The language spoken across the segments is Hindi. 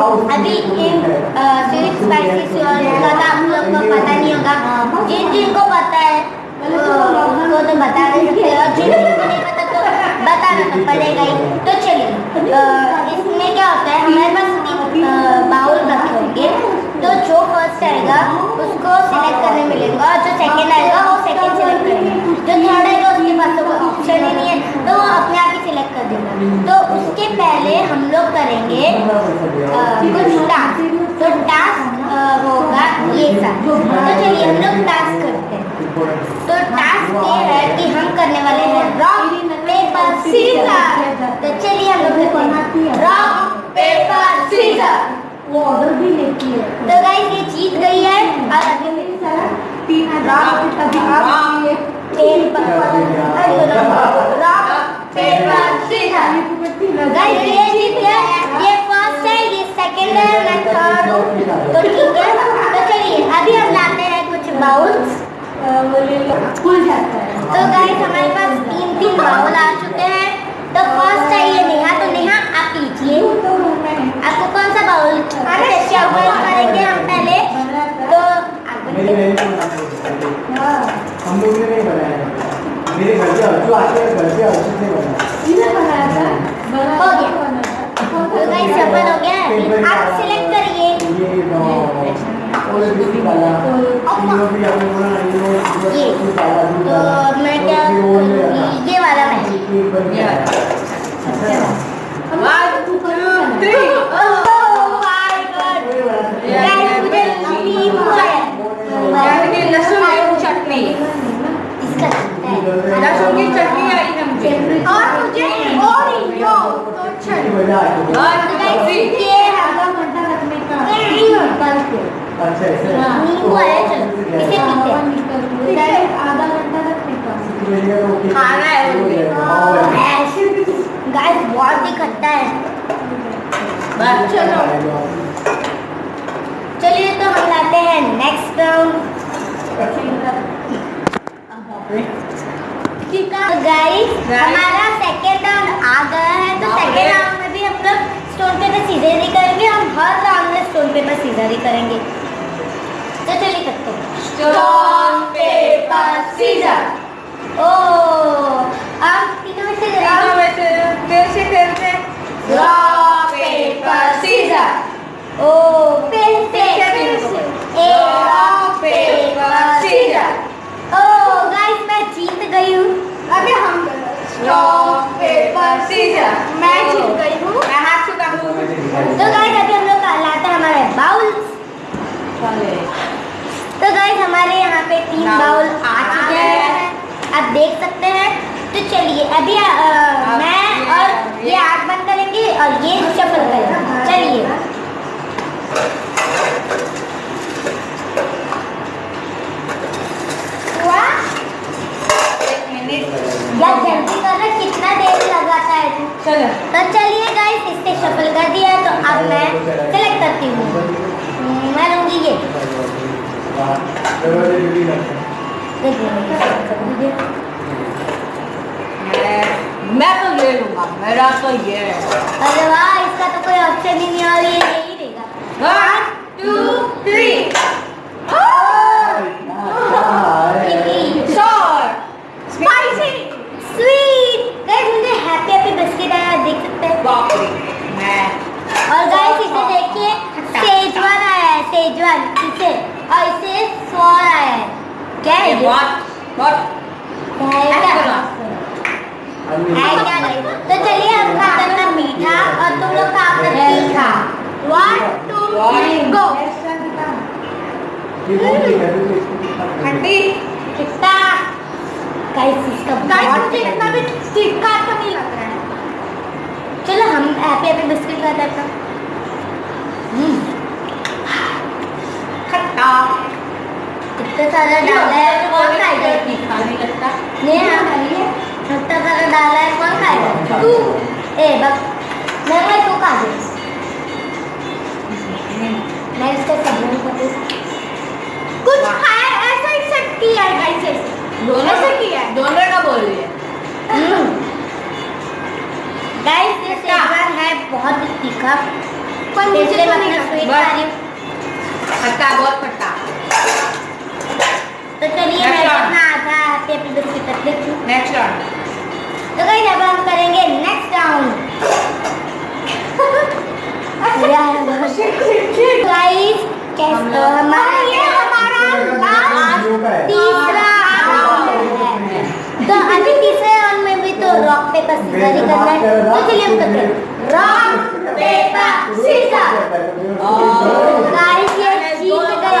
अभी इन स्वीट स्पाइसी का तो आप लोग को पता नहीं होगा। जिन जिनको पता है, वो तो बता नहीं सकते और जिन जिनको नहीं पता तो बताना तो पड़ेगा ही। तो चलिए इसमें क्या होता है, हमारे पास बाउल रखे होंगे। तो जो फ़र्स्ट आएगा, उसको सिलेक्ट करने मिलेगा। और जो सेकंड आएगा, वो सेकंड सिलेक्ट करेगा। जो थर्ड आएगा, उसके पास तो ऑप्शन ही नहीं है। तो वो अपने आप ही सिलेक्ट कर देगा। तो उसके पहले हम लोग करेंगे अ, कुछ टास्क तो टास्क होगा ये सब तो चलिए हम लोग टास्क करते हैं तो टास्क ये है कि हम करने वाले हैं रॉक पेपर सीजर तो चलिए हम लोग करते हैं रॉक पेपर सीजर वो ऑर्डर भी लेती है। तो गाइस ये जीत गई है। और अभी मेरी तरह तीन हज़ार तभी आप ये paper rock paper scissor guys ये जीत गया। ये फ़र्स्ट है ये सेकंड है मैं थर्ड हूँ। तो ठीक है। तो चलिए अभी हम लाते हैं कुछ बाउल्स वो ले लो। खुल जाता है। तो गाइस हमारे पास तीन तीन बाउल आ चुके हैं। क्या हुआ? करेंगे हम पहले तो मेरी बहन हम लोग ने नहीं बनाया मेरे घर पे जो आते हैं घर पे अर्जुन ने बनाया। बनाया था? हो गया। तो गाइस सफल हो गया? आप सिलेक्ट करिए। ये नो और दूसरी वाला। ये भी आपने बोला ना ये तो मैं क्या ये वाला। मैं। ये वाला 1 2 3 अच्छा ऐसे नींबू आया इसे पीते हैं निकल के डायरेक्ट आधा घंटा रखने का खाना है मुझे। गाइस बहुत ही है बस चलो चलिए तो हम लाते हैं नेक्स्ट राउंड गाइस हमारा सेकेंड राउंड आ गया है तो सेकेंड राउंड में भी हम लोग स्टोन पेपर सीजर ही करेंगे हम हर राउंड में स्टोन पेपर सीजर ही करेंगे। तो चलिए करते हैं। स्टोन पेपर सीजर ओ अब तीनों में से तीनों में से? कैसे खेलते हैं। रॉक पेपर सीजर ओ फिर से। ए रॉक पेपर सीजर ओ गाइस मैं जीत गई हूँ। अभी हम रॉक सीजर मैं जीत गई हूँ। मैं हाथ छूता हूँ। तो गाइस अभी हम लोग लाते हैं हमारे बाउल्स तो गाइस हमारे यहाँ पे तीन बाउल आ चुके हैं। आप देख सकते हैं। तो चलिए अभी अ, मैं और ये आग बंद करेंगे और ये शफल करेंगे। चलिए। हुआ? एक मिनट यार जल्दी कर कितना चलो। तो चलिए गाइस इससे शफल कर दिया तो अब मैं सेलेक्ट करती हूँ। हम्म, मैं लूँगी ये। मैं मैं तो ले लूँगा मेरा तो ये है। अरे वाह इसका तो कोई ऑप्शन ही नहीं और ये यही रहेगा। One two three short spicy sweet guys मुझे हैप्पी हैप्पी बिस्किट आया देख सकते हैं बाप रे मैं और गाइस इसे देखिए सेजवान आया है सेजवान इसे और इसे सॉर आया है बहुत बहुत तो चलिए हम खाते हैं मीठा और तुम लोग खा अपना तीखा वन टू थ्री गो हड्डी कितना गाइस इसका गाइस मुझे इतना भी तीखा तो नहीं लग रहा है चलो हम हैप्पी हैप्पी बिस्किट खाते हैं हम्म खट्टा कितना सारा डाला है कौन खाएगा तीखा नहीं लगता नहीं हाँ खाइए कितना सारा डाला है कौन तू ए बस मैं मैं तू खा दे। मैं इसका सबूत कर कुछ खाया ऐसा ही सेट किया है गाइस ऐसे दोनों ऐसे किया दोनों का बोल रही है। गाइस ये शेजवान है बहुत तीखा पर मुझे तो नहीं बस। खा रही हूँ खट्टा बहुत खट्टा तो चलिए Next मैं round. अपना आधा हैप्पी हैप्पी बिस्किट रख लेती हूँ नेक्स्ट राउंड तो गाइस अब हम करेंगे नेक्स्ट राउंड गाइस कैसे हमारा ये हमारा लास्ट तीसरा राउंड है तो अभी तीसरे राउंड में भी तो रॉक पेपर सीजर ही करना है तो चलिए हम करते हैं रॉक पेपर सीजर गाइस ये जीत गए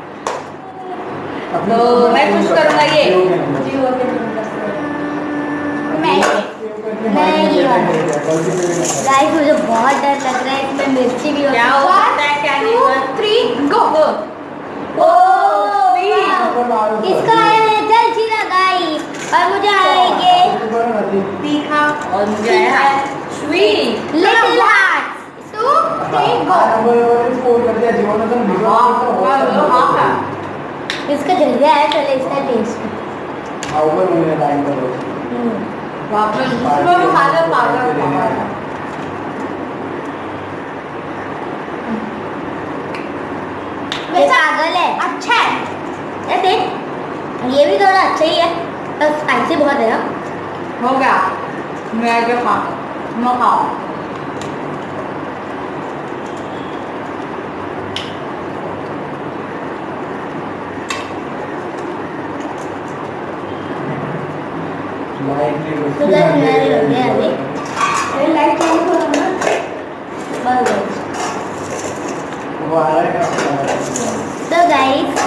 तो मैं कुछ करूँगा ये। मैं मैं ये गाइस मुझे बहुत डर लग रहा है इसमें मिर्ची भी क्या हो सकता है क्या नहीं हुआ थ्री गो गो ओ इसका आया है जल जीरा गाइस और मुझे आएँगे तीखा और मुझे आया है sweet little heart two three go इसका जल्दी आया चले इसका टेस्ट बाप रे दूसरों को खा लो पागल ये पागल है। अच्छा है। ये देख ये भी थोड़ा अच्छा ही है। पर स्पाइसी बहुत है ना। हो गया। मैं जो खा मैं खाओ तो गाइस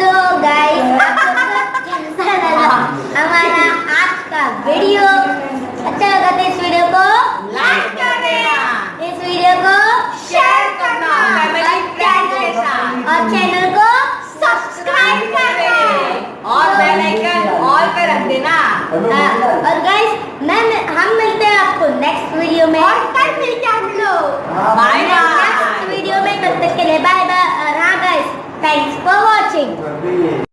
तो गाइस हाँ, और गाइस मैं हम मिलते हैं आपको नेक्स्ट वीडियो में। और कल मिलते हैं हम लोग। बाय बाय नेक्स्ट वीडियो में तब तक के लिए बाय बाय और हाँ गाइस थैंक्स फॉर वाचिंग